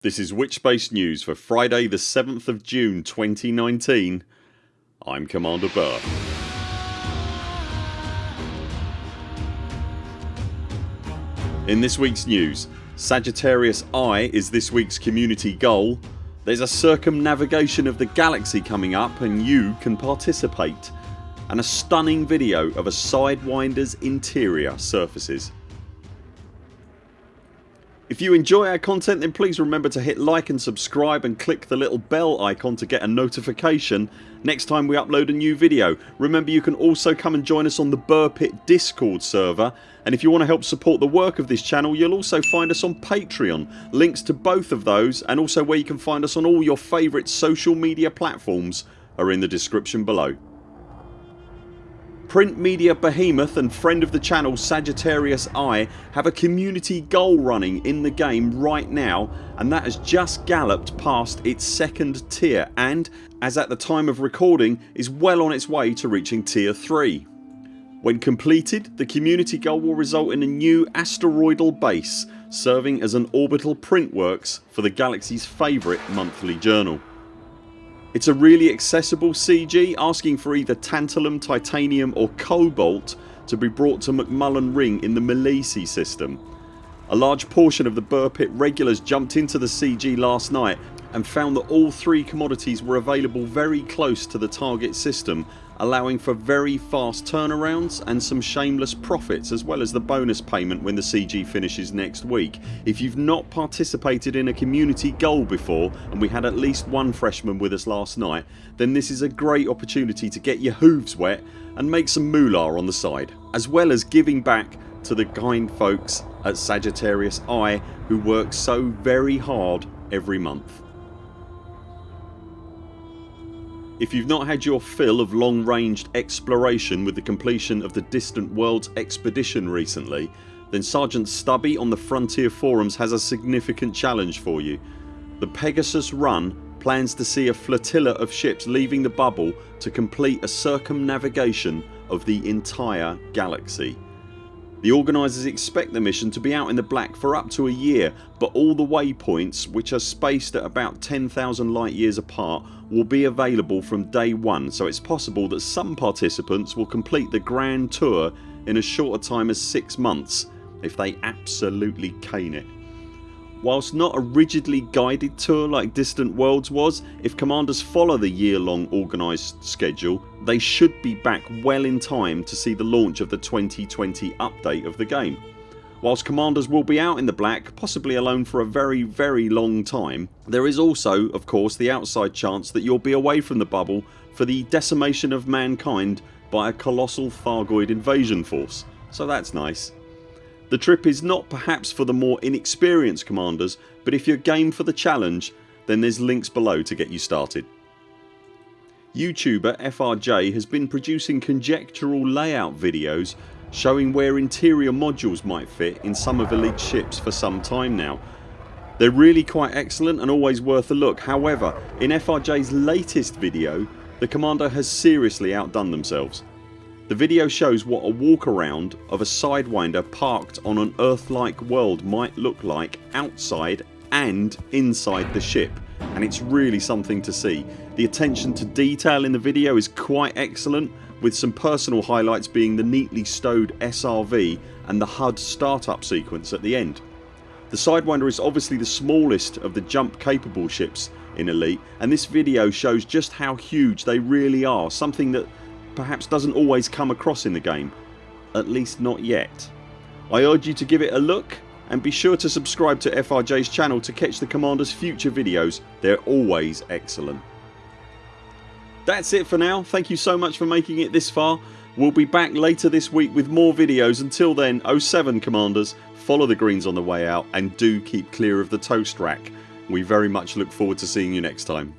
This is Witchspace News for Friday the 7th of June 2019 I'm Commander Buur. In this weeks news Sagittarius I is this week's community goal There's a circumnavigation of the galaxy coming up and you can participate and a stunning video of a Sidewinder's interior surfaces. If you enjoy our content then please remember to hit like and subscribe and click the little bell icon to get a notification next time we upload a new video. Remember you can also come and join us on the Buur discord server and if you want to help support the work of this channel you'll also find us on Patreon. Links to both of those and also where you can find us on all your favourite social media platforms are in the description below. Print media behemoth and friend of the channel Sagittarius I have a community goal running in the game right now and that has just galloped past its second tier and, as at the time of recording, is well on its way to reaching tier 3. When completed the community goal will result in a new asteroidal base serving as an orbital printworks for the galaxy's favourite monthly journal. It's a really accessible CG asking for either tantalum, titanium or cobalt to be brought to McMullen Ring in the Milesi system. A large portion of the Buur Pit regulars jumped into the CG last night and found that all three commodities were available very close to the target system allowing for very fast turnarounds and some shameless profits as well as the bonus payment when the CG finishes next week. If you've not participated in a community goal before and we had at least one freshman with us last night then this is a great opportunity to get your hooves wet and make some moolah on the side as well as giving back to the kind folks at Sagittarius I who work so very hard every month. If you've not had your fill of long ranged exploration with the completion of the Distant Worlds expedition recently then Sergeant Stubby on the Frontier forums has a significant challenge for you. The Pegasus run plans to see a flotilla of ships leaving the bubble to complete a circumnavigation of the entire galaxy. The organisers expect the mission to be out in the black for up to a year but all the waypoints which are spaced at about 10,000 light years apart will be available from day one so it's possible that some participants will complete the grand tour in as short a time as 6 months if they absolutely cane it. Whilst not a rigidly guided tour like Distant Worlds was, if commanders follow the year long organised schedule they should be back well in time to see the launch of the 2020 update of the game. Whilst commanders will be out in the black possibly alone for a very very long time there is also of course the outside chance that you'll be away from the bubble for the decimation of mankind by a colossal Thargoid invasion force so that's nice. The trip is not perhaps for the more inexperienced commanders but if you're game for the challenge then there's links below to get you started. YouTuber FRJ has been producing conjectural layout videos showing where interior modules might fit in some of Elite's ships for some time now. They're really quite excellent and always worth a look however in FRJ's latest video the commander has seriously outdone themselves. The video shows what a walk around of a Sidewinder parked on an Earth-like world might look like outside and inside the ship and it's really something to see. The attention to detail in the video is quite excellent with some personal highlights being the neatly stowed SRV and the HUD startup sequence at the end. The Sidewinder is obviously the smallest of the jump capable ships in Elite and this video shows just how huge they really are something that perhaps doesn't always come across in the game. At least not yet. I urge you to give it a look and be sure to subscribe to FRJ's channel to catch the Commander's future videos. They're always excellent. That's it for now. Thank you so much for making it this far. We'll be back later this week with more videos. Until then 0 7 Commanders follow the greens on the way out and do keep clear of the toast rack. We very much look forward to seeing you next time.